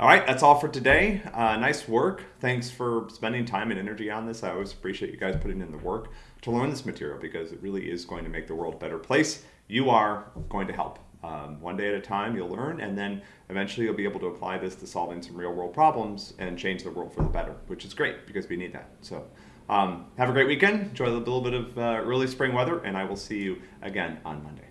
All right, that's all for today. Uh, nice work. Thanks for spending time and energy on this. I always appreciate you guys putting in the work to learn this material because it really is going to make the world a better place. You are going to help. Um, one day at a time, you'll learn, and then eventually you'll be able to apply this to solving some real world problems and change the world for the better, which is great because we need that. So, um, have a great weekend. Enjoy a little bit of uh, early spring weather, and I will see you again on Monday.